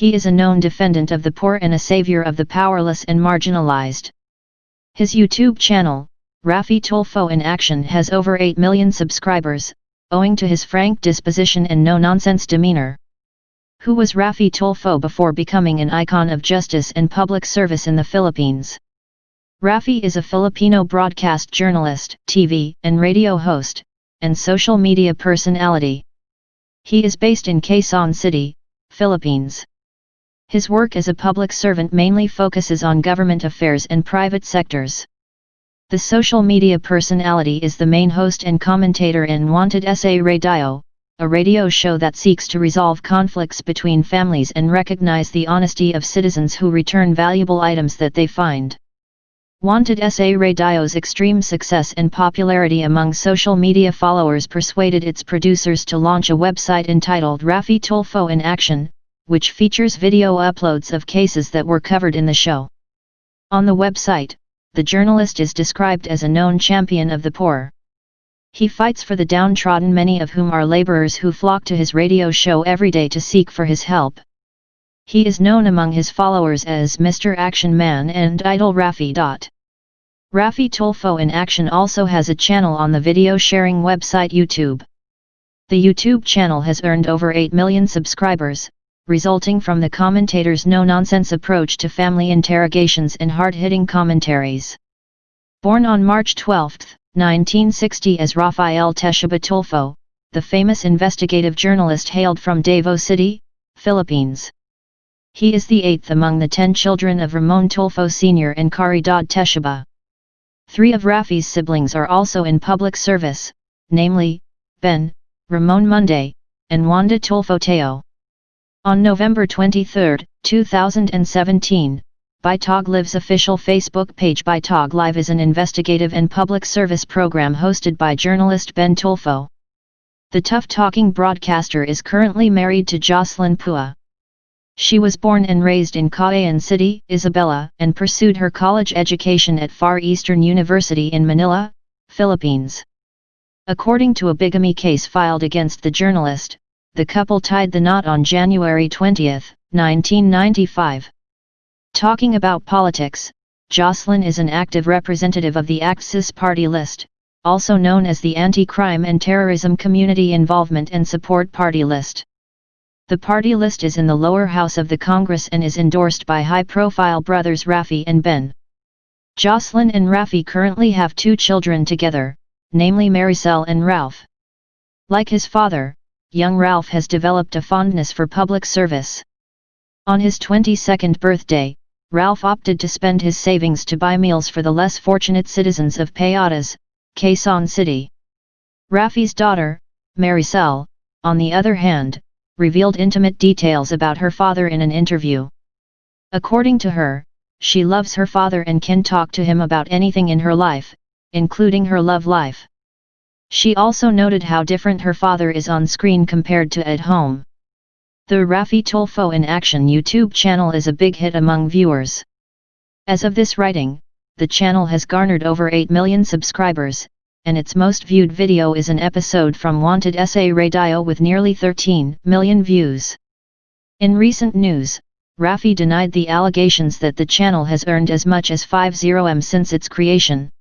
He is a known defendant of the poor and a savior of the powerless and marginalized. His YouTube channel, Raffy Tulfo in Action has over 8 million subscribers, owing to his frank disposition and no-nonsense demeanor. Who was Raffy Tulfo before becoming an icon of justice and public service in the Philippines? Raffy is a Filipino broadcast journalist, TV and radio host, and social media personality. He is based in Quezon City, Philippines. His work as a public servant mainly focuses on government affairs and private sectors. The social media personality is the main host and commentator in Wanted Sa Radio, a radio show that seeks to resolve conflicts between families and recognize the honesty of citizens who return valuable items that they find. Wanted Sa Radio's extreme success and popularity among social media followers persuaded its producers to launch a website entitled Raffy Tulfo in Action, which features video uploads of cases that were covered in the show. On the website, the journalist is described as a known champion of the poor. He fights for the downtrodden many of whom are laborers who flock to his radio show every day to seek for his help. He is known among his followers as Mr. Action Man and Idol Raffy. Raffy Tulfo in Action also has a channel on the video sharing website YouTube. The YouTube channel has earned over 8 million subscribers, resulting from the commentator's no-nonsense approach to family interrogations and hard-hitting commentaries. Born on March 12, 1960 as Rafael Teshiba Tulfo, the famous investigative journalist hailed from Davao City, Philippines. He is the eighth among the ten children of Ramon Tulfo Sr. and Caridad Teshiba. Three of Raffy's siblings are also in public service, namely, Ben, Ramon Monday, and Wanda Tulfo Teo. On November 23, 2017, Bitag Live's official Facebook page Bitag Live is an investigative and public service program hosted by journalist Ben Tulfo. The tough-talking broadcaster is currently married to Jocelyn Pua. She was born and raised in Cauayan City, Isabela, and pursued her college education at Far Eastern University in Manila, Philippines. According to a bigamy case filed against the journalist, the couple tied the knot on January 20, 1995. Talking about politics, Jocelyn is an active representative of the ACT-CIS Party List, also known as the Anti-Crime and Terrorism Community Involvement and Support Party List. The party list is in the lower house of the Congress and is endorsed by high-profile brothers Raffy and Ben. Jocelyn and Rafi currently have two children together, namely Maricel and Ralph. Like his father, young Ralph has developed a fondness for public service. On his 22nd birthday, Ralph opted to spend his savings to buy meals for the less fortunate citizens of Payatas, Quezon City. Raffy's daughter, Maricel, on the other hand, revealed intimate details about her father in an interview. According to her, she loves her father and can talk to him about anything in her life, including her love life. She also noted how different her father is on screen compared to at home. The Raffy Tulfo in Action YouTube channel is a big hit among viewers. As of this writing, the channel has garnered over 8 million subscribers, and its most viewed video is an episode from Wanted Sa Radio with nearly 13 million views. In recent news, Raffy denied the allegations that the channel has earned as much as 50m since its creation.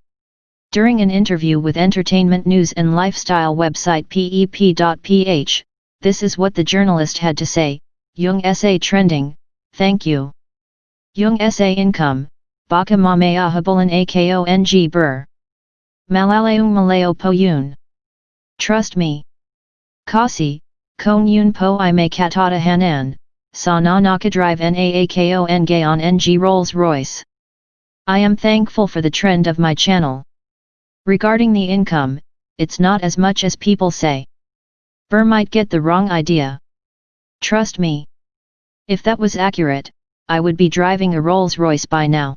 During an interview with entertainment news and lifestyle website pep.ph, this is what the journalist had to say, Yung SA trending, thank you. Yung SA income, baka mamaya habulan akong BIR. Malaleung Maleo Po Yun. Trust me. Kasi, Kong Yun Po I may katata hanan, sa na nakadrive naakon gayon ng Rolls Royce. I am thankful for the trend of my channel. Regarding the income, it's not as much as people say. BIR might get the wrong idea. Trust me. If that was accurate, I would be driving a Rolls Royce by now.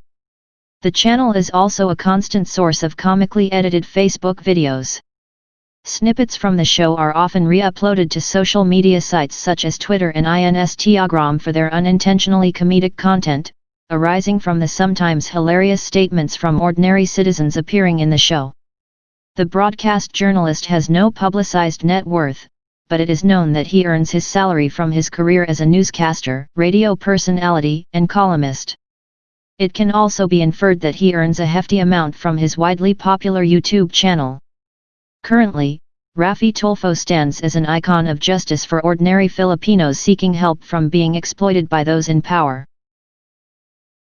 The channel is also a constant source of comically edited Facebook videos. Snippets from the show are often re-uploaded to social media sites such as Twitter and Instagram for their unintentionally comedic content, arising from the sometimes hilarious statements from ordinary citizens appearing in the show. The broadcast journalist has no publicized net worth, but it is known that he earns his salary from his career as a newscaster, radio personality, and columnist. It can also be inferred that he earns a hefty amount from his widely popular YouTube channel. Currently, Raffy Tulfo stands as an icon of justice for ordinary Filipinos seeking help from being exploited by those in power.